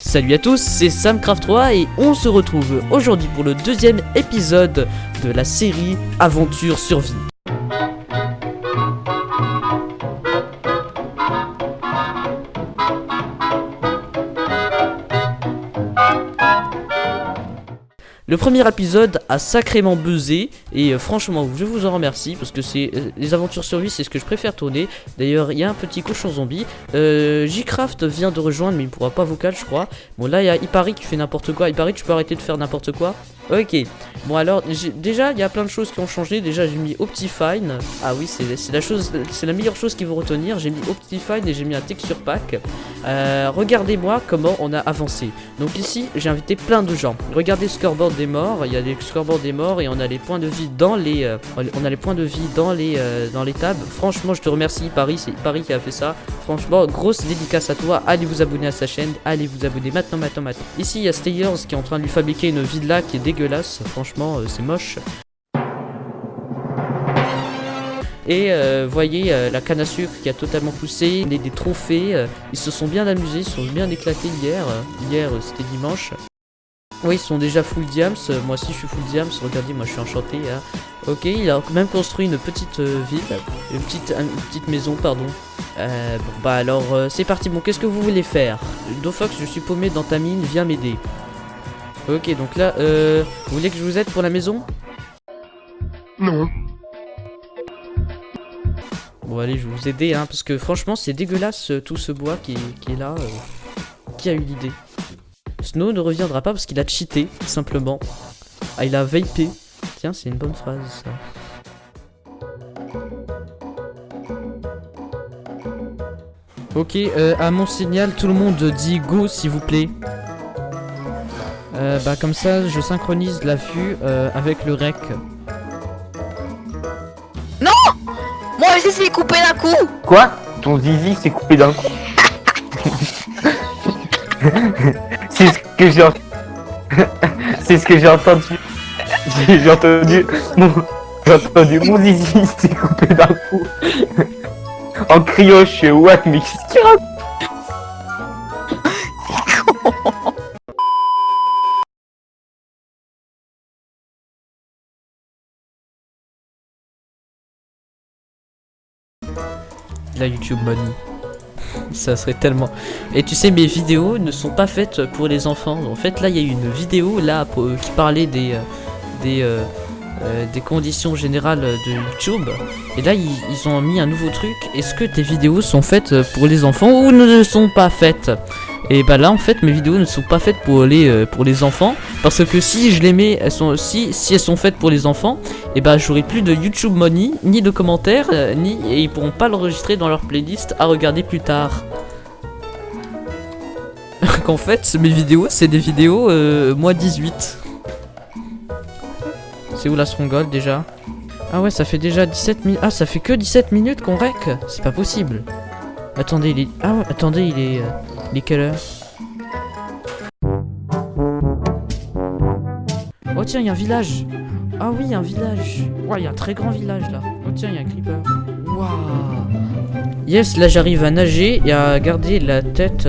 Salut à tous, c'est Samcraft3 et on se retrouve aujourd'hui pour le deuxième épisode de la série Aventure Survie. Le premier épisode a sacrément buzzé et euh, franchement je vous en remercie parce que c'est euh, les aventures survie c'est ce que je préfère tourner. D'ailleurs il y a un petit cochon zombie. Euh, J-Craft vient de rejoindre mais il pourra pas vocal je crois. Bon là il y a Ipari qui fait n'importe quoi. Ipari tu peux arrêter de faire n'importe quoi? Ok, bon alors déjà il y a plein de choses qui ont changé. Déjà j'ai mis Optifine. Ah oui c'est la chose, c'est la meilleure chose qui vous retenir. J'ai mis Optifine et j'ai mis un texture pack. Euh, regardez-moi comment on a avancé. Donc ici j'ai invité plein de gens. Regardez scoreboard des morts. Il y a des scoreboards des morts et on a les points de vie dans les, euh, on a les points de vie dans les, euh, dans les tables. Franchement je te remercie Paris, c'est Paris qui a fait ça. Franchement grosse dédicace à toi. Allez vous abonner à sa chaîne. Allez vous abonner maintenant, maintenant, maintenant. Ici il y a Stayers qui est en train de lui fabriquer une villa qui est dégueulasse franchement, euh, c'est moche. Et euh, voyez euh, la canne à sucre qui a totalement poussé, des, des trophées, ils se sont bien amusés, ils se sont bien éclatés hier, hier c'était dimanche. Oui, ils sont déjà full diams, moi aussi je suis full diams, regardez, moi je suis enchanté. Hein. Ok, il a même construit une petite ville, une petite, une petite maison, pardon. bon bah alors c'est parti, bon qu'est-ce que vous voulez faire? Dofox, je suis paumé dans ta mine, viens m'aider. Ok, donc là, euh, vous voulez que je vous aide pour la maison? Non. Bon, allez, je vais vous aider, hein, parce que franchement, c'est dégueulasse euh, tout ce bois qui, est là. Euh. qui a eu l'idée? Snow ne reviendra pas parce qu'il a cheaté, simplement. Ah, il a vapé. Tiens, c'est une bonne phrase, ça. Ok, euh, à mon signal, tout le monde dit go, s'il vous plaît. Euh, bah comme ça, je synchronise la vue euh, avec le rec. Non Moi aussi c'est coupé d'un coup Quoi? Ton zizi s'est coupé d'un coup? C'est ce que j'ai C'est ce que j'ai entendu. J'ai entendu mon... J'ai entendu mon zizi s'est coupé d'un coup. en criant, je suis what mais qu'est-ce qu'il raconte? La YouTube Money. Ça serait tellement... Et tu sais, mes vidéos ne sont pas faites pour les enfants. En fait, là, il y a une vidéo là euh, qui parlait des... Euh, euh, des conditions générales de YouTube. Et là, ils, ont mis un nouveau truc. Est-ce que tes vidéos sont faites pour les enfants ou ne sont pas faites? Et bah là en fait mes vidéos ne sont pas faites pour les, euh, pour les enfants. Parce que si je les mets, elles sont, si, si elles sont faites pour les enfants Et bah j'aurai plus de YouTube Money, ni de commentaires, euh, ni et ils pourront pas l'enregistrer dans leur playlist à regarder plus tard. Qu'en fait mes vidéos c'est des vidéos euh, moi 18 C'est où la Stronghold déjà? Ah ouais ça fait déjà 17 minutes Ah ça fait que 17 minutes qu'on rec. C'est pas possible. Attendez il est... Ah ouais attendez il est... Il est Oh tiens, il y a un village. Ah oui, un village. Il y a un très grand village là. Oh tiens, il y a un creeper. Waouh Yes, là j'arrive à nager et à garder la tête